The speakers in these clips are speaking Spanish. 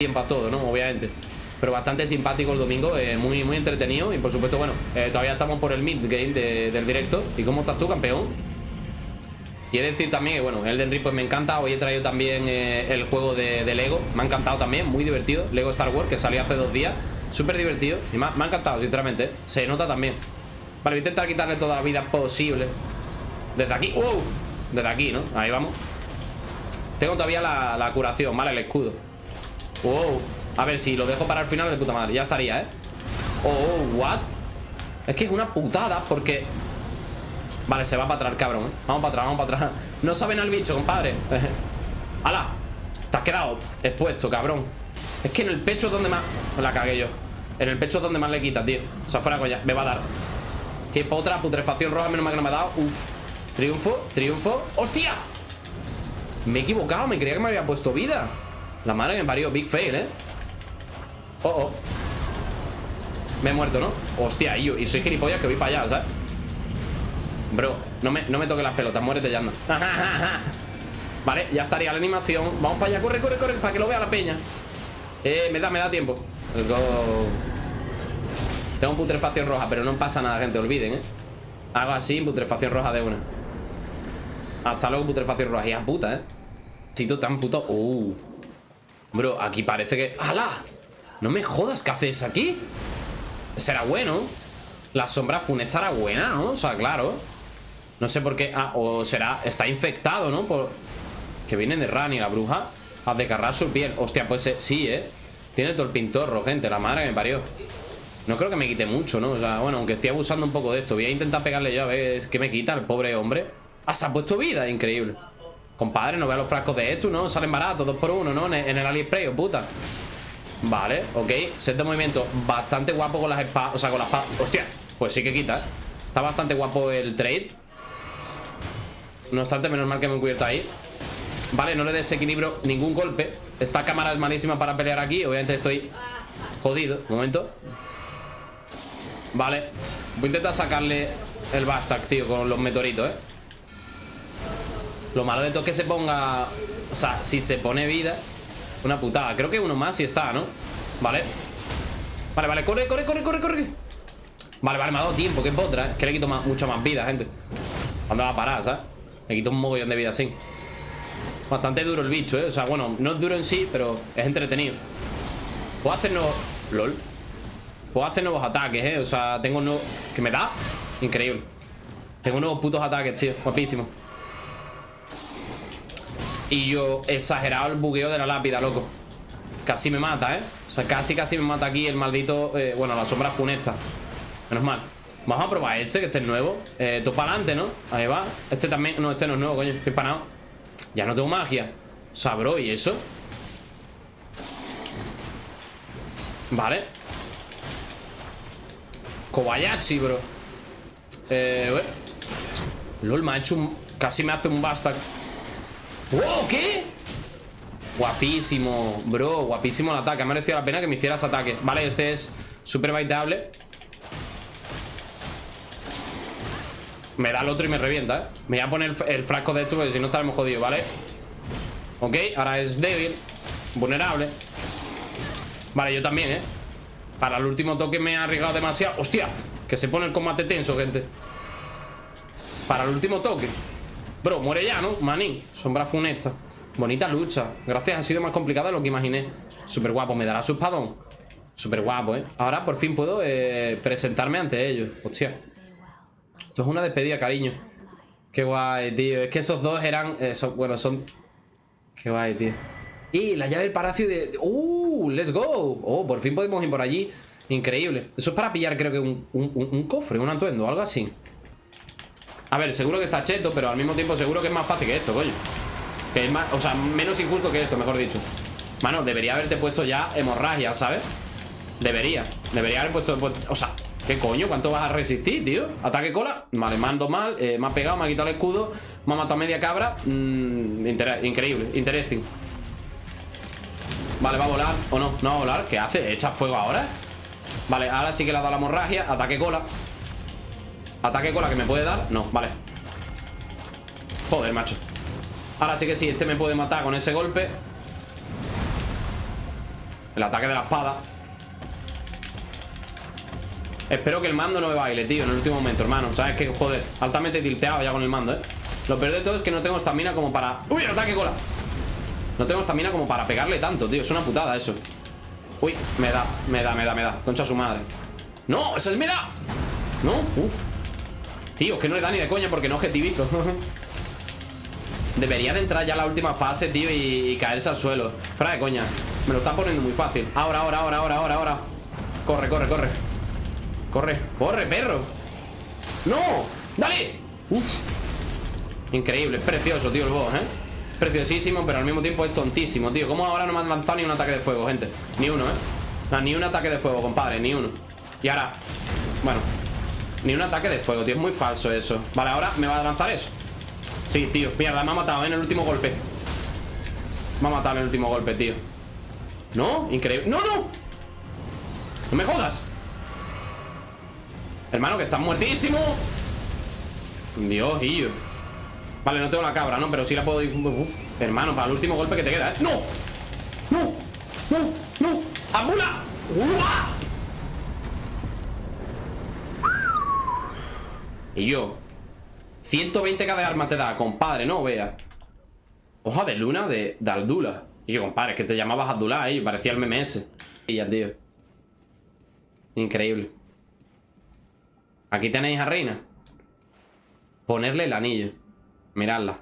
tiempo a todo, ¿no? Obviamente. Pero bastante simpático el domingo, eh, muy, muy entretenido. Y por supuesto, bueno, eh, todavía estamos por el mid-game del directo. ¿Y cómo estás tú, campeón? Y he de decir también que, bueno, Elden Ring pues me encanta. Hoy he traído también eh, el juego de, Lego. Me ha encantado también, muy divertido. Lego Star Wars, que salió hace dos días. Súper divertido. Y me ha, encantado, sinceramente. Se nota también. Vale, voy a intentar quitarle toda la vida posible. Desde aquí. ¡Wow! Desde aquí, ¿no? Ahí vamos. Tengo todavía la, la curación, ¿vale? El escudo. Wow. A ver, si lo dejo para el final de puta madre. Ya estaría, ¿eh? Oh, what? Es que es una putada porque... Vale, se va para atrás, cabrón ¿eh? Vamos para atrás, vamos para atrás No saben al bicho, compadre ¡Hala! Te has quedado expuesto, cabrón Es que en el pecho es donde más... La cagué yo En el pecho es donde más le quita, tío O sea, fuera coña Me va a dar Qué otra putrefacción roja Menos mal que no me ha dado Uf Triunfo, triunfo ¡Hostia! Me he equivocado Me creía que me había puesto vida la madre que me parió, big fail, ¿eh? Oh, oh Me he muerto, ¿no? Hostia, y, y soy gilipollas que voy para allá, ¿sabes? Bro, no me, no me toques las pelotas, muérete ya anda Vale, ya estaría la animación Vamos para allá, corre, corre, corre, para que lo vea la peña Eh, me da, me da tiempo Let's go Tengo putrefacción roja, pero no pasa nada, gente, olviden, ¿eh? Hago así, putrefacción roja de una Hasta luego, putrefacción roja a puta, ¿eh? Sito tan puto Uh Bro, aquí parece que... ¡Hala! No me jodas, ¿qué haces aquí? Será bueno La sombra funesta era buena, ¿no? O sea, claro No sé por qué... Ah, o será... Está infectado, ¿no? Por... Que viene de Rani, la bruja A desgarrar su piel Hostia, pues sí, ¿eh? Tiene todo el pintorro, gente La madre que me parió No creo que me quite mucho, ¿no? O sea, bueno, aunque estoy abusando un poco de esto Voy a intentar pegarle yo a ver qué me quita el pobre hombre Ah, se ha puesto vida, increíble Compadre, no vea los frascos de esto, ¿no? Salen baratos, dos por uno, ¿no? En el AliExpress, oh, puta. Vale, ok Set de movimiento. Bastante guapo con las espadas O sea, con las espadas Hostia, pues sí que quita, ¿eh? Está bastante guapo el trade. No obstante, menos mal que me he cubierto ahí. Vale, no le desequilibro ningún golpe. Esta cámara es malísima para pelear aquí. Obviamente estoy jodido Un momento. Vale Voy a intentar sacarle el Bastak, tío Con los meteoritos, eh lo malo de todo es que se ponga... O sea, si se pone vida Una putada Creo que uno más sí está, ¿no? Vale Vale, vale Corre, corre, corre, corre, corre Vale, vale Me ha dado tiempo Que es otra ¿eh? Que le quito más, mucho más vida, gente ¿Cuándo va a parar, ¿sabes? Le quito un mogollón de vida así Bastante duro el bicho, ¿eh? O sea, bueno No es duro en sí Pero es entretenido Puedo hacer nuevos... LOL Puedo hacer nuevos ataques, ¿eh? O sea, tengo nuevos... ¿Que me da? Increíble Tengo nuevos putos ataques, tío Guapísimo y yo, exagerado el bugueo de la lápida, loco. Casi me mata, ¿eh? O sea, casi, casi me mata aquí el maldito... Eh, bueno, la sombra funesta. Menos mal. Vamos a probar este, que este es nuevo. Eh, Todo para adelante, ¿no? Ahí va. Este también... No, este no es nuevo, coño Estoy panado Ya no tengo magia. O ¿y eso? Vale. Kobayashi, bro. Eh... LOL, me ha hecho un... Casi me hace un basta ¡Wow! ¿Qué? Guapísimo, bro Guapísimo el ataque Ha merecido la pena que me hicieras ataque Vale, este es súper baiteable Me da el otro y me revienta, ¿eh? Me voy a poner el, frasco de esto Porque si no estaremos jodidos, ¿vale? Ok, ahora es débil Vulnerable Vale, yo también, ¿eh? Para el último toque me ha arriesgado demasiado ¡Hostia! Que se pone el combate tenso, gente Para el último toque Bro, muere ya, ¿no? Manín, sombra funesta. Bonita lucha. Gracias, ha sido más complicada de lo que imaginé. Súper guapo, me dará su espadón. Súper guapo, ¿eh? Ahora por fin puedo eh, presentarme ante ellos. Hostia. Esto es una despedida, cariño. Qué guay, tío. Es que esos dos eran... Eh, bueno, son... Qué guay, tío. Y la llave del palacio de... ¡Uh! ¡Let's go! Oh, por fin podemos ir por allí. Increíble. Eso es para pillar, creo que un, un, un cofre, un atuendo, algo así a ver, seguro que está cheto, pero al mismo tiempo seguro que es más fácil que esto, coño Que es más, o sea, menos injusto que esto, mejor dicho Mano, debería haberte puesto ya hemorragia, ¿sabes? Debería, debería haber puesto, o sea, ¿qué coño? ¿Cuánto vas a resistir, tío? Ataque cola, vale, mando mal, eh, me ha pegado, me ha quitado el escudo Me ha matado media cabra mm, Increíble, interesting Vale, va a volar, o no, no va a volar ¿Qué hace? ¿Echa fuego ahora? Vale, ahora sí que le ha dado la hemorragia Ataque cola Ataque con la que me puede dar No, vale. Joder, macho. Ahora sí que sí, este me puede matar con ese golpe. El ataque de la espada. Espero que el mando no me baile, tío, en el último momento, hermano. Sabes que, joder, altamente tilteado ya con el mando, eh Lo peor de todo es que no tengo estamina como para... ¡Uy, ataque cola! No tengo estamina como para pegarle tanto, tío. Es una putada eso. Uy, me da, me da, me da, me da. Concha su madre. ¡No! ¡Esa es me da! ¿No? Uf Tío, que no le da ni de coña porque no objetivizo. Debería de entrar ya la última fase, tío y, caerse al suelo. Fuera de coña. Me lo está poniendo muy fácil. Ahora, ahora, ahora, ahora, ahora, ahora. Corre, corre, corre. Corre, corre, perro. ¡No! ¡Dale! Uf. Increíble, es precioso, tío, el boss, ¿eh? Preciosísimo, pero al mismo tiempo es tontísimo, tío. ¿Cómo ahora no me han lanzado ni un ataque de fuego, gente? Ni uno, ¿eh? ni un ataque de fuego, compadre, ni uno. Y ahora, bueno Ni un ataque de fuego, tío, es muy falso eso Vale, ahora me va a lanzar eso Sí, tío, mierda, me ha matado en el último golpe Me ha matado en el último golpe, tío ¿No? Increíble ¡No, no! ¡No me jodas! Hermano, que estás muertísimo Dios, yo Vale, no tengo la cabra, ¿no? Pero sí la puedo ir Hermano, para el último golpe que te queda, ¿eh? ¡No! ¡No! ¡No! ¡No! ¡Amula! Y yo 120k de arma te da, compadre, no vea Hoja de luna de, de Aldula Y yo, compadre, que te llamabas Abdullah, ¿eh? Parecía el MMS Y ya, tío. Increíble. Aquí tenéis a Reina. Ponerle el anillo. Miradla.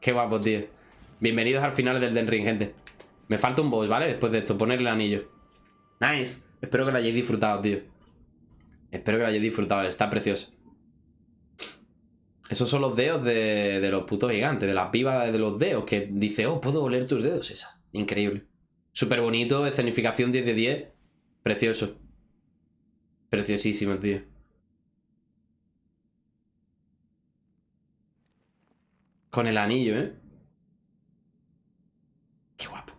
Qué guapo, tío. Bienvenidos al final del Den Ring, gente. Me falta un boss, ¿vale? Después de esto, ponerle el anillo. Nice. Espero que lo hayáis disfrutado, tío. Espero que lo hayáis disfrutado, está precioso Esos son los dedos de, de los putos gigantes De la piba de los dedos Que dice, oh, puedo oler tus dedos Esa, increíble Súper bonito, escenificación 10 de 10 Precioso Preciosísimo, tío Con el anillo, ¿eh? Qué guapo.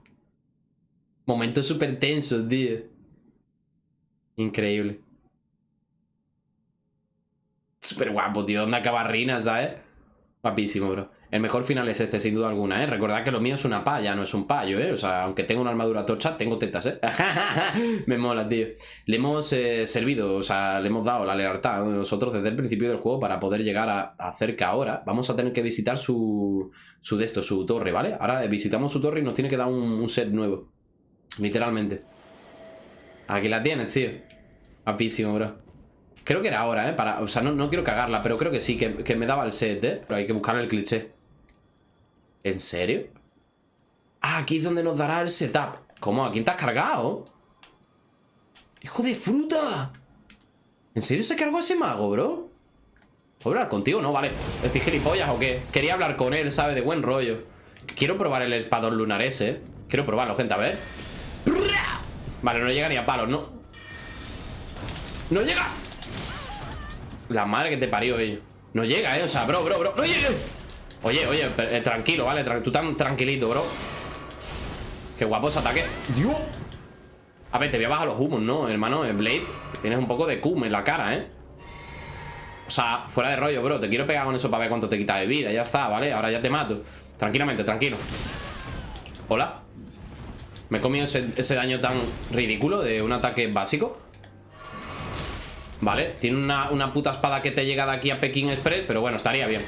Momentos súper tensos, tío. Increíble. Súper guapo, tío. Onda cabarrina, ¿sabes? Guapísimo, bro. El mejor final es este, sin duda alguna, ¿eh? Recordad que lo mío es una palla, no es un payo, ¿eh? O sea, aunque tengo una armadura tocha, tengo tetas, ¿eh? Me mola, tío. Le hemos eh, servido, o sea, le hemos dado la lealtad a nosotros desde el principio del juego para poder llegar a, hacer que ahora vamos a tener que visitar su, su de esto, su torre, ¿vale? Ahora visitamos su torre y nos tiene que dar un, set nuevo. Literalmente. Aquí la tienes, tío. Guapísimo, bro. Creo que era ahora, ¿eh? Para, o sea, no, no quiero cagarla, pero creo que sí, que, que me daba el set, ¿eh? Pero hay que buscar el cliché. ¿En serio? Ah, aquí es donde nos dará el setup ¿Cómo? ¿A quién te has cargado? ¡Hijo de fruta! ¿En serio se cargó ese mago, bro? ¿Puedo hablar contigo? No, vale ¿Estoy gilipollas o qué? Quería hablar con él, ¿sabe? De buen rollo Quiero probar el espadón lunar ese Quiero probarlo, gente, a ver Vale, no llega ni a palos, ¿no? ¡No llega! La madre que te parió, ello No llega, ¿eh? O sea, bro, bro, bro ¡No llega! Oye, oye, eh, tranquilo, ¿vale? tú tan tranquilito, bro Qué guapo ese ataque ¡Dios! A ver, te voy a bajar los humos, ¿no? Hermano, en Blade Tienes un poco de cum en la cara, ¿eh? O sea, fuera de rollo, bro Te quiero pegar con eso para ver cuánto te quita de vida Ya está, ¿vale? Ahora ya te mato Tranquilamente, tranquilo Hola Me he comido ese, ese daño tan ridículo De un ataque básico Vale, tiene una, una puta espada que te llega de aquí a Pekín Express Pero bueno, estaría bien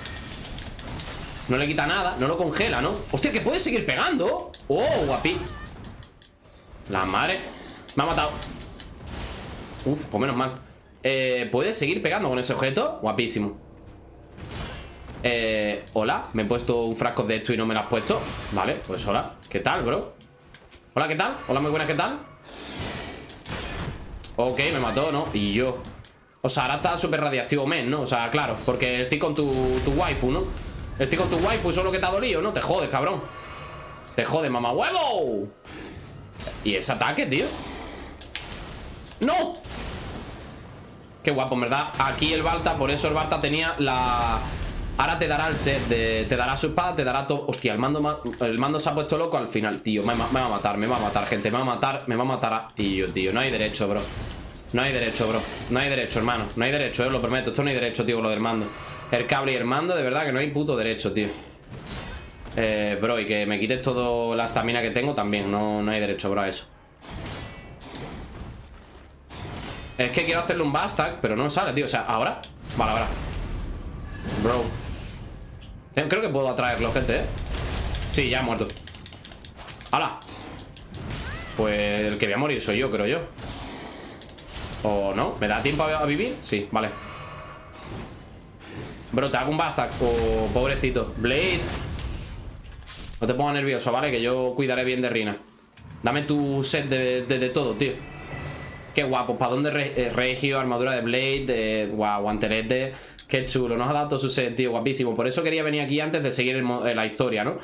no le quita nada, no lo congela, ¿no? ¡Hostia, que puede seguir pegando! ¡Oh, guapi! La madre Me ha matado Uf, pues menos mal eh, ¿Puede seguir pegando con ese objeto? Guapísimo Eh, hola Me he puesto un frasco de esto y no me lo has puesto Vale, pues hola ¿Qué tal, bro? Hola, ¿qué tal? Hola, muy buena, ¿qué tal? Ok, me mató, ¿no? Y yo O sea, ahora está súper radiactivo men, ¿no? O sea, claro Porque estoy con tu, tu waifu, ¿no? Estoy con tu waifu, solo que te ha dolido, ¿no? Te jodes, cabrón Te jodes, mamá huevo ¿Y ese ataque, tío? ¡No! Qué guapo, en verdad Aquí el Balta, por eso el Balta tenía la... Ahora te dará el set de... Te dará su espada, te dará todo... Hostia, el mando, el mando se ha puesto loco al final, tío me, va a matar, me va a matar, gente Me va a matar, me va a matar Y yo, tío, no hay derecho, bro No hay derecho, bro No hay derecho, hermano No hay derecho, eh, lo prometo Esto no hay derecho, tío, lo del mando el cable y el mando, de verdad que no hay puto derecho, tío eh, Bro, y que me quites toda la estamina que tengo también no, no hay derecho, bro, a eso Es que quiero hacerle un bastag, pero no sale, tío. O sea, ¿ahora? Vale, ahora. Bro. Creo que puedo atraerlo, gente, ¿eh? Sí, ya ha muerto. ¡Hala! Pues el que voy a morir soy yo, creo yo. ¿O no? ¿Me da tiempo a, vivir? Sí, vale. Bro, te hago un bastag. Oh, pobrecito. Blade. No te pongas nervioso, ¿vale? Que yo cuidaré bien de Rina. Dame tu set de, todo, tío. Qué guapo. ¿Para dónde eh, regio? Armadura de Blade. De, guau, guantelete. Qué chulo. Nos ha dado todo su set, tío. Guapísimo. Por eso quería venir aquí antes de seguir eh, la historia, ¿no?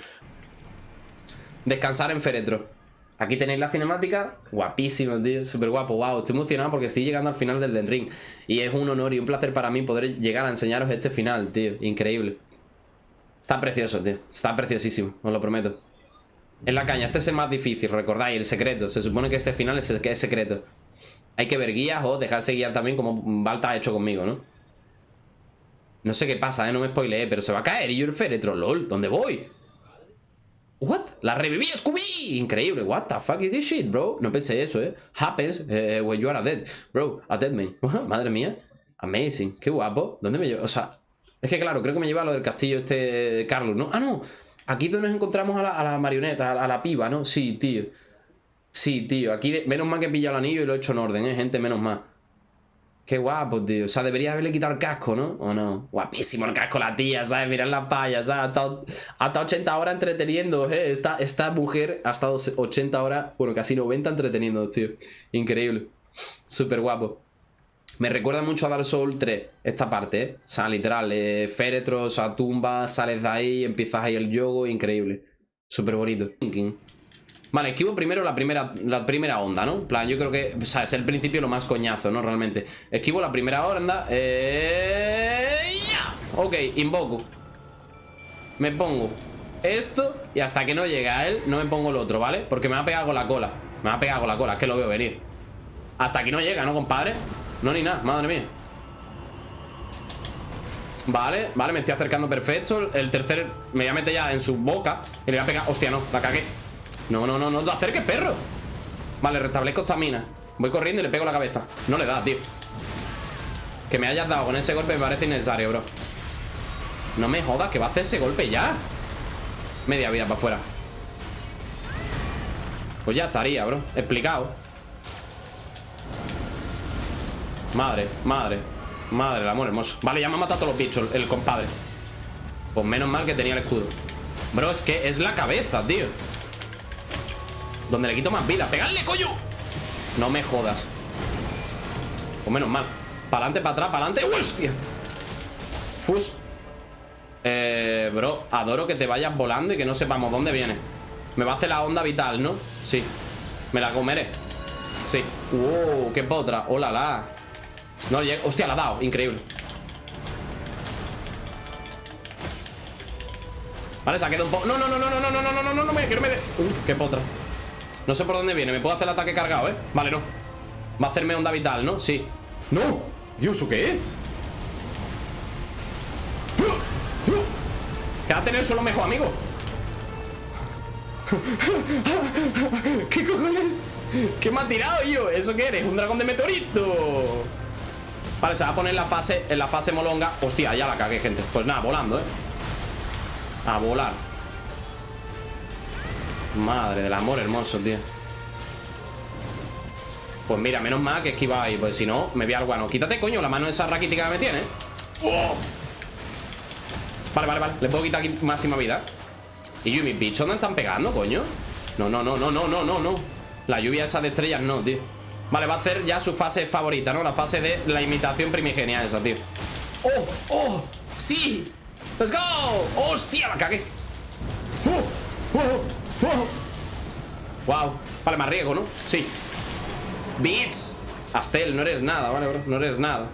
Descansar en féretro. Aquí tenéis la cinemática. Guapísimo, tío. Súper guapo. Wow, estoy emocionado porque estoy llegando al final del Den Ring. Y es un honor y un placer para mí poder llegar a enseñaros este final, tío. Increíble. Está precioso, tío. Está preciosísimo, os lo prometo. En la caña, este es el más difícil, recordáis, el secreto. Se supone que este final es, el que es secreto. Hay que ver guías o dejarse guiar también como Balta ha hecho conmigo, ¿no? No sé qué pasa, ¿eh? No me spoileé, pero se va a caer y yo el féretro, lol. ¿Dónde voy? What? La reviví, Scooby. Increíble. What the fuck is this shit, bro? No pensé eso, ¿eh? Happens eh, when you are a dead. Bro, a dead man. Madre mía. Amazing. Qué guapo. ¿Dónde me llevo? O sea, es que claro, creo que me lleva a lo del castillo este Carlos, ¿no? Ah, no. Aquí es donde nos encontramos a la, marioneta, a la, piba, ¿no? Sí, tío. Sí, tío. Aquí, menos mal que he pillado el anillo y lo he hecho en orden, ¿eh? Gente, menos mal. Qué guapo, tío. O sea, debería haberle quitado el casco, ¿no? ¿O no? Guapísimo el casco, la tía, ¿sabes? Mirad la paya, ¿sabes? Ha estado, 80 horas entreteniendo, ¿eh? Esta, esta mujer ha estado 80 horas, bueno, casi 90 entreteniendo, tío. Increíble. Súper guapo. Me recuerda mucho a Dark Souls 3, esta parte, ¿eh? O sea, literal, eh, féretros, a tumba, sales de ahí, empiezas ahí el yogo, increíble. Súper bonito. Vale, esquivo primero la primera, la primera onda, ¿no? plan, yo creo que, o sea, es el principio lo más coñazo, ¿no? Realmente. Esquivo la primera onda. Eh... Ok, invoco. Me pongo esto y hasta que no llegue a él no me pongo el otro, ¿vale? Porque me va a pegar con la cola. Me va a pegar con la cola, es que lo veo venir. Hasta aquí no llega, ¿no, compadre? No, ni nada, madre mía Vale, vale, me estoy acercando perfecto El tercer me voy a meter ya en su boca Y le voy a pegar, hostia, no, la cagué No, no, no, no te acerques, perro. Vale, restablezco esta mina Voy corriendo y le pego la cabeza. No le da, tío. Que me hayas dado con ese golpe me parece innecesario, bro. No me jodas, que va a hacer ese golpe ya. Media vida para afuera Pues ya estaría, bro. Explicado. Madre, madre Madre, el amor hermoso. Vale, ya me ha matado a todos los bichos, el compadre. Pues menos mal que tenía el escudo. Bro, es que es la cabeza, tío Donde le quito más vida ¡Pegadle, coño! No me jodas Pues menos mal Para adelante, para atrás, para adelante ¡Hostia! Fus Eh, bro, adoro que te vayas volando Y que no sepamos dónde viene Me va a hacer la onda vital, ¿no? Sí Me la comeré Sí ¡Wow! ¡Qué potra! ¡Hola, la! No llega. Hostia, la ha dado. Increíble. Vale, se ha quedado un poco. No, no, no, no, no, no, no, no, no, no, no, no, me. Uf, qué potra. No sé por dónde viene. Me puedo hacer el ataque cargado, ¿eh? Vale, no. Va a hacerme onda vital, ¿no? Sí. ¡No! Dios, ¿o qué? Quédate en el suelo mejor, amigo. ¿Qué cojones? ¿Qué me ha tirado yo? ¿Eso qué eres? ¿Un dragón de meteorito? Vale, se va a poner en la fase, en la fase molonga Hostia, ya la cagué, gente Pues nada, volando, ¿eh? A volar Madre del amor hermoso, tío Pues mira, menos mal que esquiva ahí Pues si no, me voy al guano Quítate, coño, la mano esa raquítica que me tiene ¡Oh! Vale, vale, vale Le puedo quitar aquí máxima vida ¿Y yo y mis bichos no están pegando, coño? No, no, no, no, no, no, no, no La lluvia esa de estrellas no, tío Vale, va a hacer ya su fase favorita, ¿no? La fase de la imitación primigenia esa, tío ¡Oh! ¡Oh! ¡Sí! ¡Let's go! ¡Hostia! La cagué ¡Oh! ¡Oh! ¡Wow! Vale, más riesgo, ¿no? Sí Beats Astel, no eres nada, ¿vale, bro? No eres nada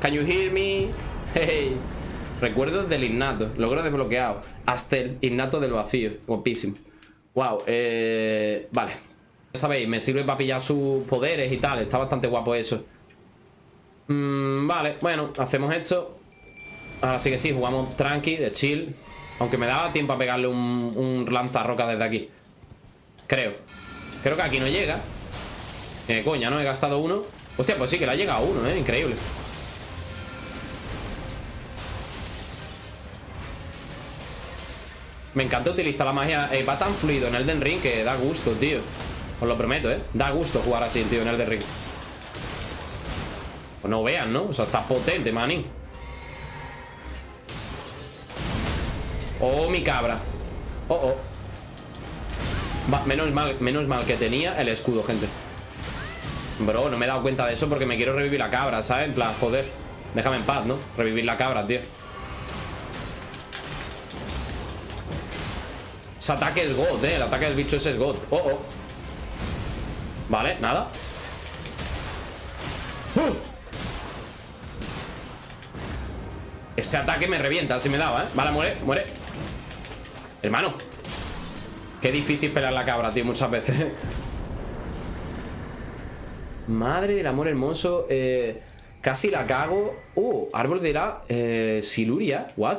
Can you hear me? Hey Recuerdos del innato Logro desbloqueado Astel, innato del vacío Guapísimo Wow, eh... Vale sabéis, me sirve para pillar sus poderes y tal. Está bastante guapo eso. Mm, vale, bueno, hacemos esto. Ahora sí que sí, jugamos tranqui, de chill. Aunque me daba tiempo a pegarle un, un lanzarroca desde aquí. Creo. Creo que aquí no llega. Eh, coña, ¿no? He gastado uno. Hostia, pues sí, que le ha llegado uno, ¿eh? Increíble. Me encanta utilizar la magia. Eh, va tan fluido en Elden Ring que da gusto, tío. Os lo prometo, ¿eh? Da gusto jugar así, tío, en Elden Ring. Pues no vean, ¿no? O sea, está potente, manín. Oh, mi cabra. Oh, oh. Va, menos mal, menos mal que tenía el escudo, gente. Bro, no me he dado cuenta de eso porque me quiero revivir la cabra, ¿sabes? En plan, joder. Déjame en paz, ¿no? Revivir la cabra, tío. Ese ataque es God, eh. El ataque del bicho ese es God. Oh, oh. Vale, nada. ¡Uh! Ese ataque me revienta, si me daba, ¿eh? Vale, muere, muere. Hermano. Qué difícil pelear la cabra, tío, muchas veces. Madre del amor hermoso. Eh, casi la cago. Uh, árbol de la eh, Siluria. What?